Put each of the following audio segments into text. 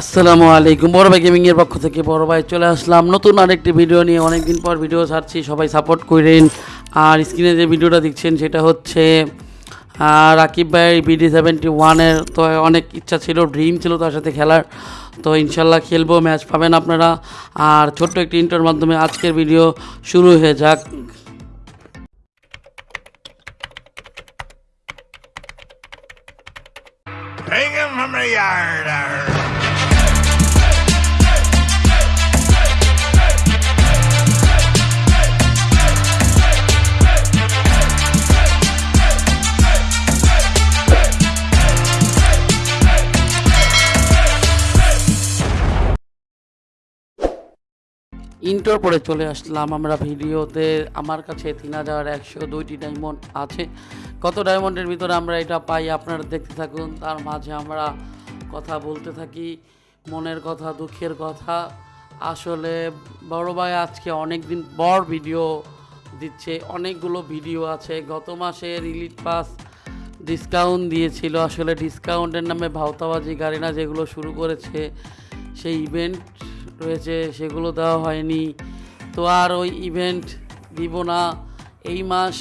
আসসালামু আলাইকুম। বড় ভাই গেমিং এর পক্ষ থেকে বড় ভাই চলে আসলাম। নতুন আরেকটি ভিডিও নিয়ে অনেকদিন পর ভিডিও ছাড়ছি। সবাই সাপোর্ট করেন। আর স্ক্রিনে যে ভিডিওটা দেখছেন, সেটা হচ্ছে রাকিব ভাই বিডি সেভেন্টি ওয়ানের তো অনেক ইচ্ছা ছিল ড্রিম ছিল তার সাথে খেলার। তো ইনশাল্লাহ খেলব ম্যাচ পাবেন আপনারা। আর ছোট্ট একটি ইন্টার মাধ্যমে আজকের ভিডিও শুরু হয়ে যাক। 'Em from the yard. Intro পরে চলে আসলাম আমরা ভিডিওতে। আমার কাছে তিন হাজার একশো দুইটি ডায়মন্ড আছে। কত ডায়মন্ডের ভিতরে আমরা এটা পাই আপনারা দেখতে থাকুন। তার মাঝে আমরা কথা বলতে থাকি, মনের কথা, দুঃখের কথা। আসলে বড় ভাই আজকে অনেক দিন পর ভিডিও দিচ্ছে। অনেকগুলো ভিডিও আছে। গত মাসে রিলিট পাস ডিসকাউন্ট দিয়েছিল। আসলে ডিসকাউন্টের নামে ভাওতাবাজি, গাড়ি না যেগুলো শুরু করেছে সেই ইভেন্ট রয়েছে, সেগুলো দেওয়া হয়নি। তো আর ওই ইভেন্ট দিব না। এই মাস,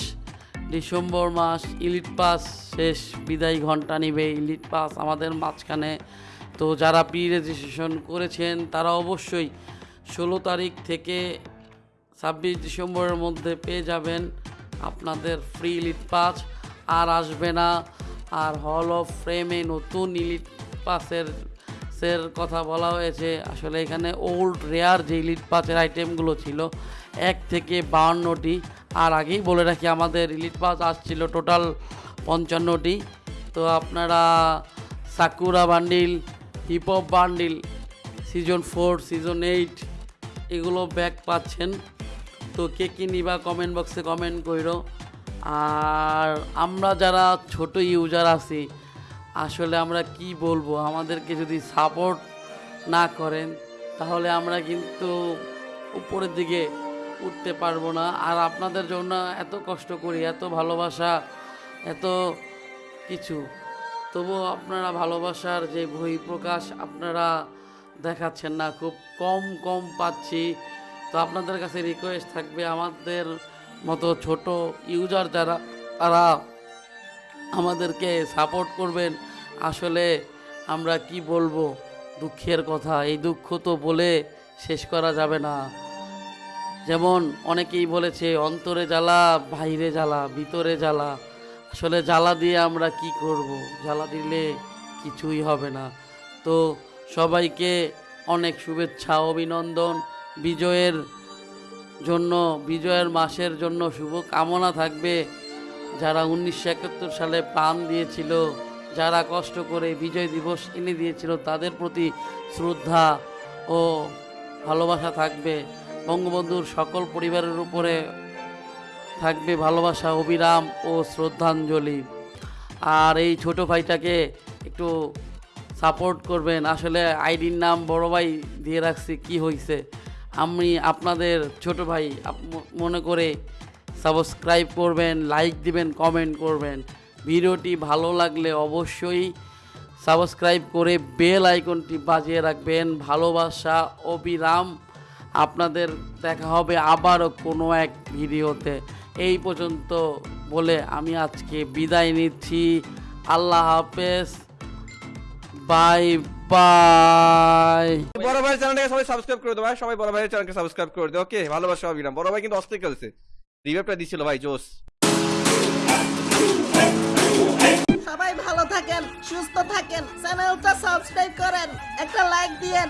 ডিসেম্বর মাস ইলিট পাস শেষ, বিদায় ঘণ্টা নিবে ইলিট পাস আমাদের মাঝখানে। তো যারা প্রি রেজিস্ট্রেশন করেছেন, তারা অবশ্যই ষোলো তারিখ থেকে ছাব্বিশ ডিসেম্বরের মধ্যে পেয়ে যাবেন আপনাদের ফ্রি ইলিট পাস আর আসবে না। আর হল অফ ফ্রেমে নতুন ইলিট পাসের সের কথা বলা হয়েছে। আসলে এখানে ওল্ড রেয়ার যে ইলিট পাসের আইটেমগুলো ছিল, এক থেকে বাউন্নটি। আর আগেই বলে রাখি, আমাদের ইলিট পাস আসছিল টোটাল পঞ্চান্নটি। তো আপনারা Sakura bundle hip hop bundle season four season eight এগুলো ব্যাক পাচ্ছেন। তো কে কী নিবা কমেন্ট বক্সে কমেন্ট কইরো। আর আমরা যারা ছোট ইউজার আছি আসলে আমরা কি বলব? আমাদেরকে যদি সাপোর্ট না করেন, তাহলে আমরা কিন্তু উপরের দিকে উঠতে পারব না। আর আপনাদের জন্য এত কষ্ট করি, এত ভালোবাসা, এত কিছু। তবুও আপনারা ভালোবাসার যে বই প্রকাশ আপনারা দেখাচ্ছেন না, খুব কম কম পাচ্ছি। তো আপনাদের কাছে রিকোয়েস্ট থাকবে, আমাদের মতো ছোট ইউজার যারা, তারা আমাদেরকে সাপোর্ট করবেন। আসলে আমরা কি বলব? দুঃখের কথা, এই দুঃখ তো বলে শেষ করা যাবে না। যেমন অনেকেই বলেছে, অন্তরে জ্বালা বাইরে জ্বালা, ভিতরে জ্বালা। আসলে জ্বালা দিয়ে আমরা কি করব? জ্বালা দিলে কিছুই হবে না। তো সবাইকে অনেক শুভেচ্ছা, অভিনন্দন। বিজয়ের জন্য, বিজয়ের মাসের জন্য শুভ কামনা থাকবে। যারা উনিশশো একাত্তর সালে প্রাণ দিয়েছিল, যারা কষ্ট করে বিজয় দিবস এনে দিয়েছিল, তাদের প্রতি শ্রদ্ধা ও ভালোবাসা থাকবে। বঙ্গবন্ধুর সকল পরিবারের উপরে থাকবে ভালোবাসা, অবিরাম ও শ্রদ্ধাঞ্জলি। আর এই ছোট ভাইটাকে একটু সাপোর্ট করবেন। আসলে আইডির নাম বড় ভাই দিয়ে রাখছি, কি হয়েছে আমি আপনাদের ছোট ভাই মনে করে সাবস্ক্রাইব করবেন, লাইক দিবেন, কমেন্ট করবেন। ভিডিওটি ভালো লাগলে অবশ্যই সাবস্ক্রাইব করে বেল আইকনটি বাজিয়ে রাখবেন। ভালোবাসা, অবিরাম, আপনাদের দেখা হবে আবারও কোনো এক ভিডিওতে। এই পর্যন্ত বলে আমি আজকে বিদায় নিচ্ছি। আল্লাহ হাফেজ। Bye bye. বড় ভাইয়ের চ্যানেলটাকে সবাই সাবস্ক্রাইব করে দেবো ভাই। সবাই বড় ভাইয়ের চ্যানেলকে সাবস্ক্রাইব করে দেবো ওকে, ভালোবাসা, অবিরাম। বড় ভাই কিন্তু অস্থির খেলছে। রিভাইভটা দিছিল, ভাই, জোস। সবাই ভালো থাকেন, সুস্থ থাকেন, চ্যানেলটা সাবস্ক্রাইব করেন, একটা লাইক দিয়েন।